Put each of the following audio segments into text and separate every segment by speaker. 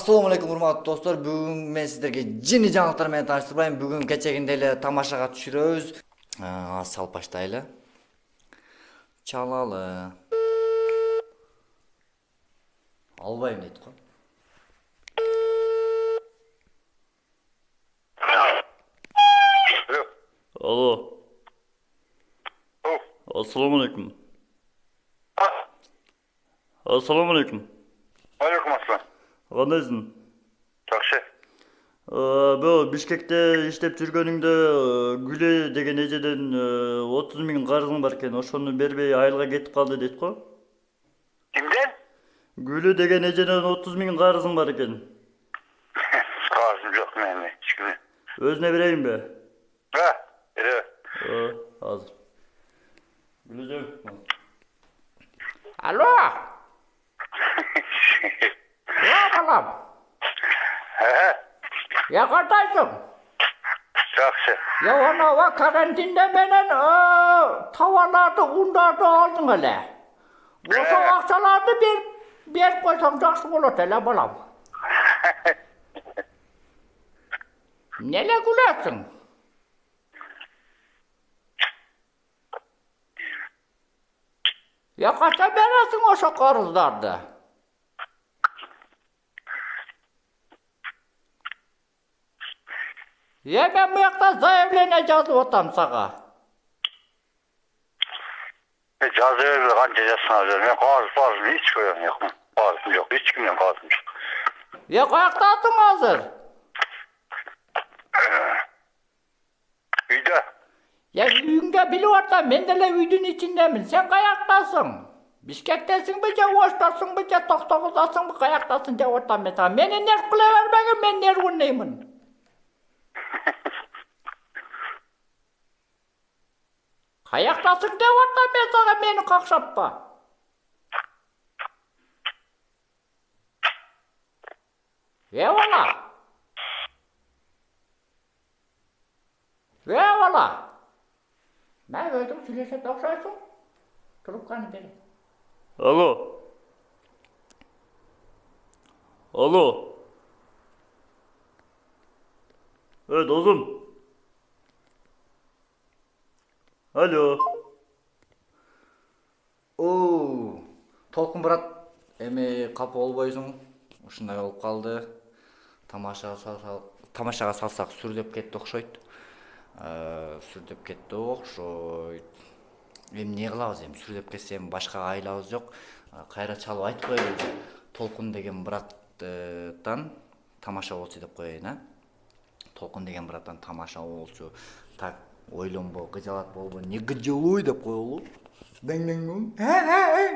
Speaker 1: ассалому алейкум урматтуу достор. Бүгүн мен сиздерге жеңи жаңылыктар менен тааныштырбайм бүгүн кечегиндей эле тамашага түшүрөбүз. Азыр чалып баштайлы чалалы. Албайм дейт го.
Speaker 2: Алло. Ассаламу алейкум. Ассаламу алейкум. Кандайсың?
Speaker 3: жакшы
Speaker 2: Бул Бишкекте иштеп жүргөнүңдө э, Гүле деген эжеден 30 миң карызың бар экен. Ошону бербей айылга кетип калды дейт го.
Speaker 3: кимден
Speaker 2: Гүлү деген эжеден 30 миң карызың бар экен.
Speaker 3: карызым жок менин эч кимге
Speaker 2: Өзүнө берейинби?
Speaker 3: а беребе
Speaker 2: Э, Азыр. Гүлөжөң.
Speaker 4: Алло, я балам, кандайсың?
Speaker 3: жакшы
Speaker 4: анау карантинде менен э, товарларды, ундарды алдың эле. Ошо акчаларды берип берип койсоң жакшы болот эле балам. Эмнеле күлөсүң? Я качан бересиң ошо карыздарды? Е, мен буякта заявление жазып атам сага.
Speaker 3: жаза бербе канча жазсаңар жаз мен парызым эч койгом жок эч кимден карызым жок
Speaker 4: Е, каяктасың азыр?
Speaker 3: үйдө
Speaker 4: Я үйүңдө билип атам, мен деле үйдүн ичиндемин. Сен каяктасың? Бишкектесиңби же Оштосуңбу же Токтогуздасыңбы каяктасың деп атам мен сага. Мени нерв кыла бербегин, мен нервныймын. Каяктасың деп атам мен сага, мени какшатпа. Э бала. Э бала. Мен өзүң сүйлөшөт окшойсуң. Трубканы бер.
Speaker 2: Алло. Алло. Э, досум. Алло.
Speaker 1: толкун брат эми капа болбойсуң ушундай болуп калды. Тамашага салсак тамашага салсак сүрдөп кетти окшойт. Э, сүрдөп кетти окшойт. Эми эмне кылабыз эми? Сүрдөп кетсе эми башка айлабыз жок. Э, кайра чалып айтып коелучу толкун деген браттан тамаша болчу деп коеюн а? Толкун деген браттан тамаша болчу. Так ойлонбо кыжалат болбо не гыжылуй деп коелу.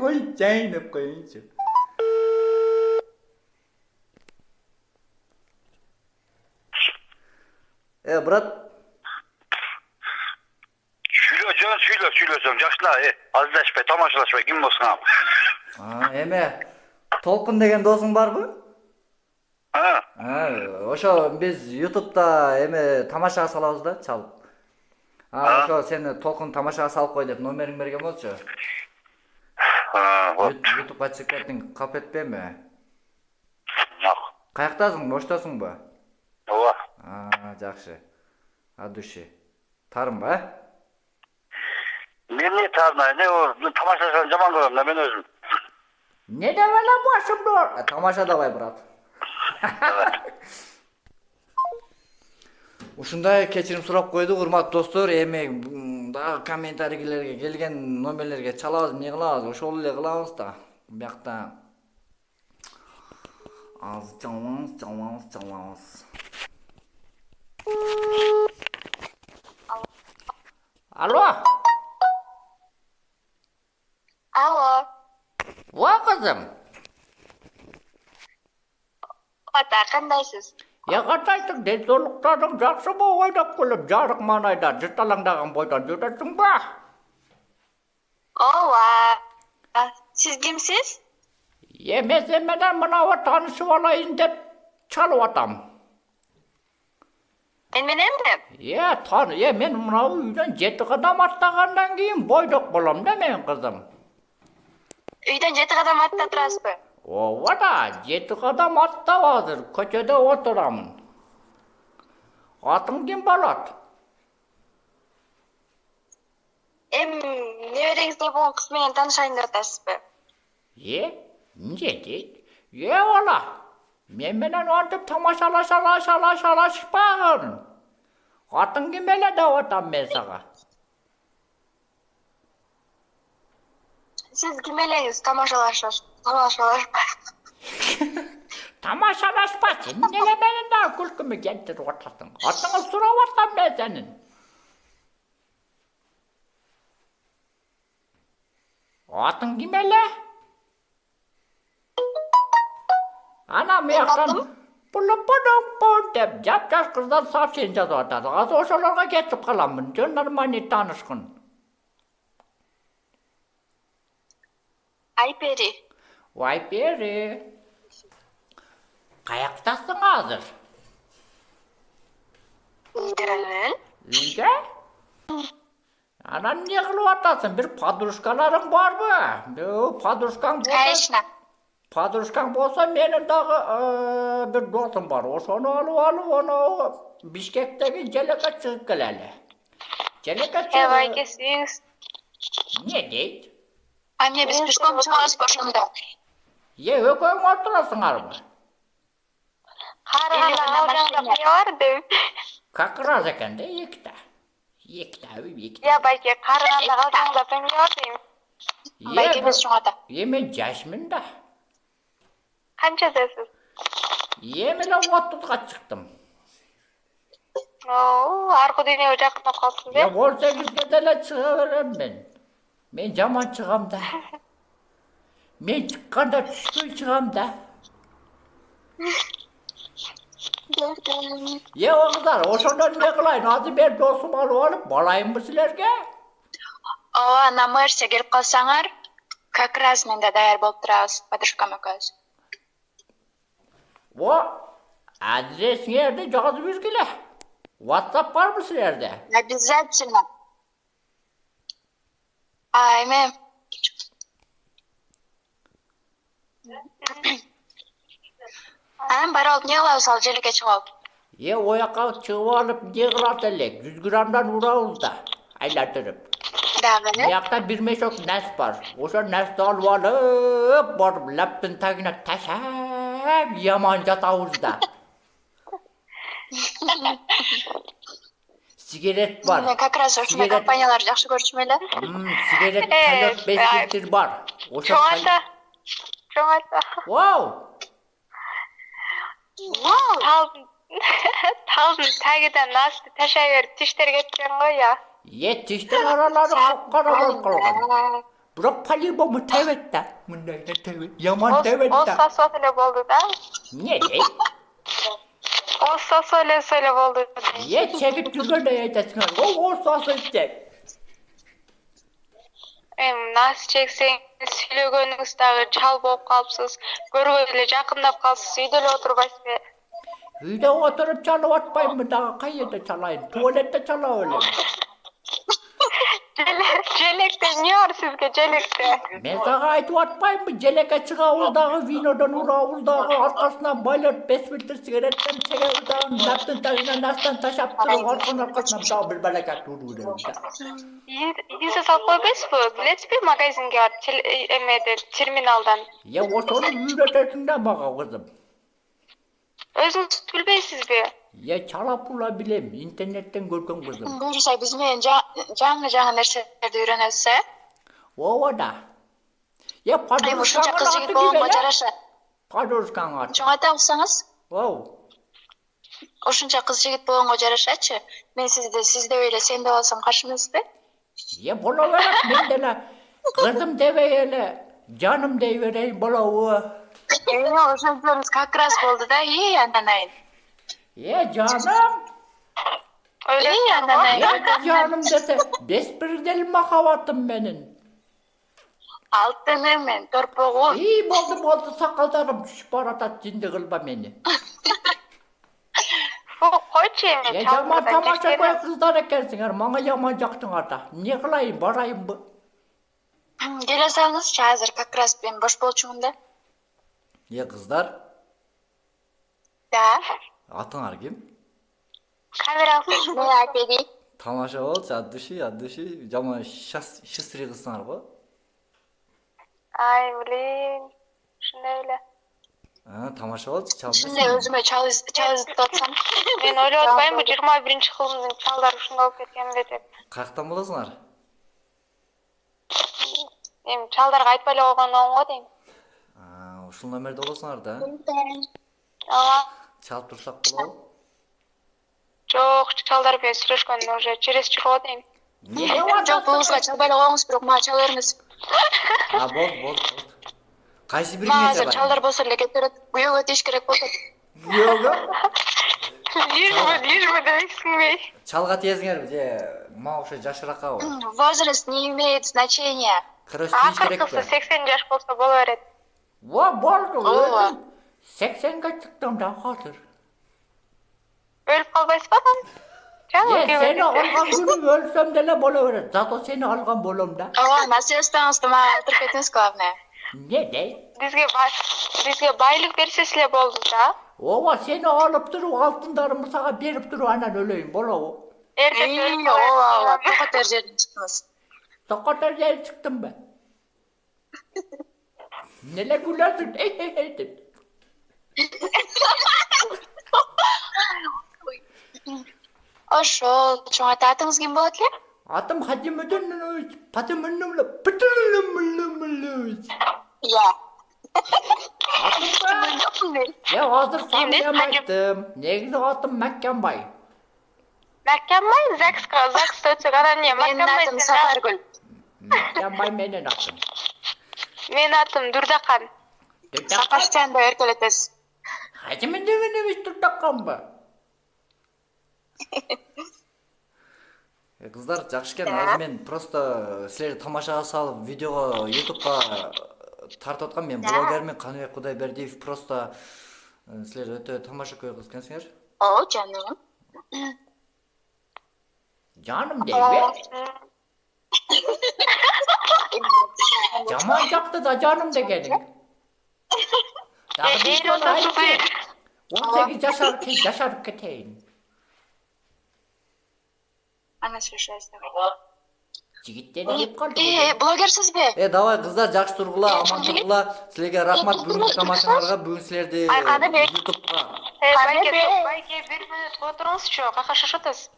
Speaker 1: Ойчайын деп коеюнчу. Э брат.
Speaker 3: Сүйлө жөн сүйлө сүйлөсөң жакшы да э азыдашпай тамашалашпай ким болсуң ал?
Speaker 1: А, эме толкун деген досуң барбы? Ошо биз ютубта эме тамашага салабыз да чалып ошо сени толкун тамашага салып кой деп номериңди берген болчу? Ютубка чыгып кеттиң кап этпейби
Speaker 3: жок
Speaker 1: каяктасың оштосуңбу
Speaker 3: ооба.
Speaker 1: Жакшы. От души. Тарынбы э?
Speaker 3: Мен эмне таарына не ол тамашашаны жаман көрөм да мен өзүм.
Speaker 4: Не деп эле башымды оор-
Speaker 1: А, тамаша давай брат ушундай кечирим сурап койдук урматтуу достор. Эми дагы комментарийлерге келген номерлерге чалабыз эмне кылабыз? Ошол эле кылабыз да. Биякта азыр чалабыз чалабыз чалабыз.
Speaker 4: Алло,
Speaker 5: Алло,
Speaker 4: ва кызым.
Speaker 5: ата кандайсыз?
Speaker 4: Кандайсың? Денсаулыктарың жакшыбы? Ойдоп күлүп, жарык маанайда жырталаңдаган бойдон жүрөсүңбү?
Speaker 5: Ооба. Сиз кимсиз?
Speaker 4: Е, мен сен менен мынабы таанышып алайын деп чалып атам.
Speaker 5: Мен мененби?
Speaker 4: Е, тан, е, мен мынау үйдөн жети кадам аттагандан кийин бойдок болом да мен кызым.
Speaker 5: Үйдөн жети кадам атта турасызбы?
Speaker 4: Ооба да жети кадам аттап азыр көчөдө отурамын. Атың ким болот
Speaker 5: эми небереңиз не болгон кыз менен таанышайын деп атасызбы
Speaker 4: э эмне дейт? Э бала мен менен антип тамашалашалашалашалашпагын. Атың ким эле деп атам мен сага
Speaker 5: сиз ким элеңиз? Тамашалаш тамашалашпай
Speaker 4: тамашалашпа сен эмнеге менин дагы күлкүмү келтирип атасың? Атыңды сурап атам мен сенин. Атың ким эле? Ана мuyактан пулупудумпун деп жапжаш кыздар сообщение жазып атат азыр ошолорго кетип каламын. Жөн нормальный таанышкын
Speaker 5: айпери.
Speaker 4: Вайпери каяктасың азыр?
Speaker 5: Үйдөмүн
Speaker 4: үйдө анан эмне кылып атасың? Бир подружкаларың барбы? Подружкаң
Speaker 5: конечно.
Speaker 4: Подружкаң болсо менин дагы э, бир досум бар. Ошону алып алып анау бишкектеги желекке чыгып келели. Желекке чыгып
Speaker 5: сүйүңүз
Speaker 4: эмне дейт
Speaker 5: а эмне биз пешком чыгабызбы ошондо
Speaker 4: е экөөң отурасыңарбы
Speaker 5: карыганда ал жакта эмне бар
Speaker 4: как раз экен да эките эките эките
Speaker 5: я байке карыганда жакта эмне бар дейм байке эмес чоң ата
Speaker 4: е мен жашмын да.
Speaker 5: Канчадасыз
Speaker 4: эми эле отузга чыктым.
Speaker 5: Оо аркы дүйнөгө жакындап калыпсыз э?
Speaker 4: он сегизге деле чыга берем мен мен жаман чыгам да. Мен чыкканда түшпөй чыгам да. Е кыздар ошондо эмне кылайын? Азыр мен досумду алып алып балайынбы силерге?
Speaker 5: Ооба на мэрсе келип калсаңар как раз мен да даяр болуп турабыз подружкам экөөбүз.
Speaker 4: О адресиңерди жазып бергиле whatsapp барбы силерде?
Speaker 5: Обязательно эме анан барып алып эмне кылабыз ал желекке чыгып алып?
Speaker 4: Е ояка чыгып алып эмне кылат элек жүз граммдан урабыз да айлантырып
Speaker 5: дагы э
Speaker 4: Бияқта бир мешок нәс бар. Ошо нәсти алып алып, барып лаптын тагына ташап, яман жатабыз да. Сигарет бар.
Speaker 5: мен как раз ушундай компанияларды жакшы көрчүмүн эле
Speaker 4: Сигарет
Speaker 5: Э, ай.
Speaker 4: литр бар.
Speaker 5: Чоң ата чоң ата
Speaker 4: Вау!
Speaker 5: талдын талдын тагынан насты ташай берип тиштер кеткен го я
Speaker 4: Е, тиштин аралары капкара болуп калган. Бирок по-любому тебет да. Мындай да тебет. Яман тебет да.
Speaker 5: сосо эле болду да
Speaker 4: Не дейт?
Speaker 5: Оз сосо элесе эле болду
Speaker 4: Е, чегип жүргөндөй айтасыңар. О, осасы деп.
Speaker 5: эми нас чексеңиз сүйлөгөнүңүз дагы чал болуп калыпсыз көрбөй эле жакындап калыпсыз үйдө эле отурбайсызбы
Speaker 4: Үйдө отуруп чалып атпаймынбы дагы кай жерде чалайын? Туалетте чалап элем.
Speaker 5: Желек- желекте эмне бар сизге желекте
Speaker 4: Мен сага айтып атпаймынбы? Желекке чыгабыз дагы винодон урабыз дагы аркасынан байлап беш литр сигареттен чегебиз дагы наптын тагына настан ташап туруп арканын аркасынан дагы бир балакат уруп беребиз да.
Speaker 5: идиңизге салып койбойсузбу билесизби магазинге барып э, эмеден терминалдан
Speaker 4: ошону үйрөтөсүң да мага кызым.
Speaker 5: өзүңүз билбейсизби
Speaker 4: Е, чалап ула билем, интернеттен көргөн кызым.
Speaker 5: буюрса биз менен жа- жаңы жаңы нерселерди үйрөнөбүз э
Speaker 4: Ооба да.
Speaker 5: Эми ушунча кыз жигит болгонго жараша
Speaker 4: Подружкаңын аты.
Speaker 5: чоң ата
Speaker 4: Оу.
Speaker 5: ушунча кыз жигит болгонго жарашачы мен сизди сиз деп эле сен деп алсам каршы эмессизби
Speaker 4: Е, боло берет, мен деле кызым дебей эле жаным дей берейин болобу?
Speaker 5: эми ошентсеңиз как раз болду да и ананайын
Speaker 4: э жаным! Э, жаным десе беспредель махабатым менин
Speaker 5: алтыным менин торпогу
Speaker 4: и болду болду сакалдарым түшүп баратат жинди кылба мени.
Speaker 5: Койчу эми
Speaker 4: э,
Speaker 5: жаан
Speaker 4: тамашакой кыздар экенсиңер мага жаман жактыңар да эмне кылайын барайынбы
Speaker 5: келе салыңызчы азыр как раз мен бош болчумун да.
Speaker 1: Э кыздар?
Speaker 5: Да.
Speaker 1: атыңар ким?
Speaker 5: Камеааеи
Speaker 1: тамаша болчу от души от души жаман счастрый кызсыңар го.
Speaker 5: Ай блин. Ушундай эле.
Speaker 1: Тамаша болчу чал
Speaker 6: өзүмө чал изп атсам
Speaker 5: мен ойлоп атпаймынбы жыйырма биринчи кылымдын чалдары ушундай болуп кеткенби деп.
Speaker 1: Каяктан болосуңар
Speaker 5: эми чалдарга айтпай эле койгон оң го дейм
Speaker 1: ушул номерде болосуңар да.
Speaker 5: Ооба.
Speaker 1: чалып турсак болобу
Speaker 5: жок чалдар менен сүйлөшкөн уже черезчурго дейм
Speaker 6: жок бул чалбай эле коюңуз бирок мага чала бериңиз
Speaker 1: а болду болду болду. Кайсы
Speaker 6: бире
Speaker 1: мага
Speaker 6: азыр чалдар болсо эле кете берет күйөөгө тийиш керек болуп атат
Speaker 1: күйөөгө
Speaker 5: лишь бы лишь бы дебейсиңби эй
Speaker 1: чалга тиесиңерби? Же мага окшог жашыраакабы
Speaker 6: возраст не имеет значения?
Speaker 5: Акыркысы сексен жаш болсо боло берет
Speaker 6: ооба.
Speaker 4: сексенге чыктым да азыр
Speaker 5: өлүп калбайсызбы
Speaker 4: амжаң сени алган күнүм өлсөм деле боло берет. Зато сени алган болом да.
Speaker 6: Ооба наследствоңузду мага калтырып кетиңиз главное
Speaker 4: эмне дей
Speaker 5: бизге бизге байлык берсеңиз эле болду да.
Speaker 4: Ооба сени алып туруп алтындарымды сага берип туруп анан өлөйүн болобу
Speaker 5: эре
Speaker 6: ооба ооба
Speaker 5: жере
Speaker 6: чыкңыз жерден
Speaker 4: чыктымбы эмне күлөсүң деп
Speaker 6: ошол чоң ата атыңыз ким болот эле?
Speaker 4: Атым хатим негизи атым маккембай
Speaker 5: маккембай загска загста өтсөк анан эмне
Speaker 6: менин атым сапаргүл
Speaker 4: ргүл менин атым
Speaker 5: менин атым дурдакан
Speaker 6: акашчан деп
Speaker 4: эркелетесиз Мен эмес турдакканбы?
Speaker 1: Э, кыздар жакшы экен азыр мен просто силерди тамашага салып видеого ютубка тартып аткам. Мен блогермин каныбек кудайбердиев просто э, силер өтө тамашакөй кыз экенсиңер
Speaker 6: О, жаным.
Speaker 4: жаным дейби жаман жакты да жаным дегениң дагы он сегиз жашар жашарып кетейин.
Speaker 6: Ана сүрүшөбүз.
Speaker 4: жигиттер келип калды
Speaker 6: Э, блогерсизби?
Speaker 1: э давай кыздар жакшы тургула. Аман тургула. Силерге рахмат. Бүгүнкү тамашаңарга бүгүн силерди ютубка.
Speaker 5: Э, байке бир мүнөт отуруңузчу кака шашып атасыз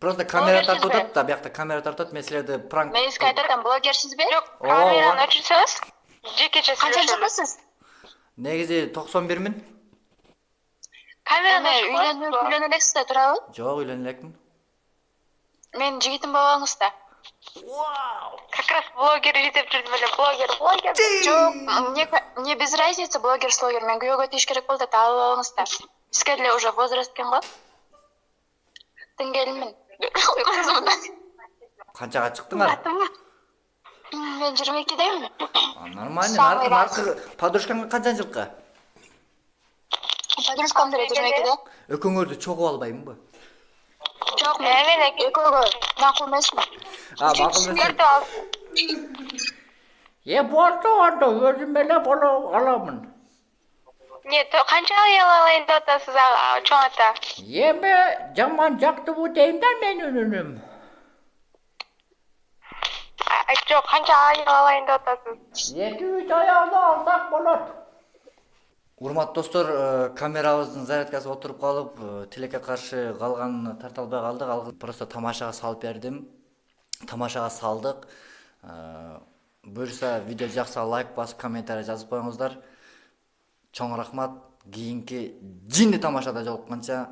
Speaker 1: просто камера тартып атат да биякта камера тартып атат мен силерди пранк
Speaker 6: Мен сизге айтып атам, блогерсизби?
Speaker 5: жок камераны өчүрсөңүз жекече
Speaker 6: Канча
Speaker 5: сүйлөшөлү
Speaker 6: жашасыз?
Speaker 1: Негизи токсон бирмин
Speaker 5: камераны
Speaker 6: үйлөнө элексиз да туурабы?
Speaker 1: жок үйлөнө элекмин
Speaker 6: Менин жигитим болоңуз да.
Speaker 5: как раз блогер жетип жүрдүм эле блогер блогер
Speaker 6: Жок, мне без разницы блогер слогер. Мен күйөөгө тийиш керек болду да алып алыңыз да. Сизге деле уже возраст экен го. Теңгелимин. Кызмын.
Speaker 1: канчага чыктыңар
Speaker 6: Мен 22демин.
Speaker 1: А, нормально
Speaker 6: Самый
Speaker 1: наркы наркы. Подружкаңа канча жылкы?
Speaker 6: Подружкам деле 22де.
Speaker 1: экөөңөрдү чогуп албаймынбы?
Speaker 6: Жок, мен
Speaker 5: мен
Speaker 6: экөөгө макул эмесмин.
Speaker 1: а макул
Speaker 5: ал.
Speaker 4: Э болду анда өзүм эле боло аламын.
Speaker 5: Не то- канча аял алайын деп атасыз чоң ата?
Speaker 4: Эми жаман жактыбы дейм да менин үнүм
Speaker 5: А, жок канча аял алайын деп атасыз?
Speaker 4: Эки үч аялды алсак болот.
Speaker 1: Урматтуу достор э, камерабыздын зарядкасы отуруп калып э, тилекке каршы калганын тарта албай калдык. Ал просто тамашага салып бердим. Тамашага салдык. Э, буюрса видео жакса лайк басып комментарий жазып коюңуздар. Чоң рахмат. Кийинки жинди тамашада жолукканча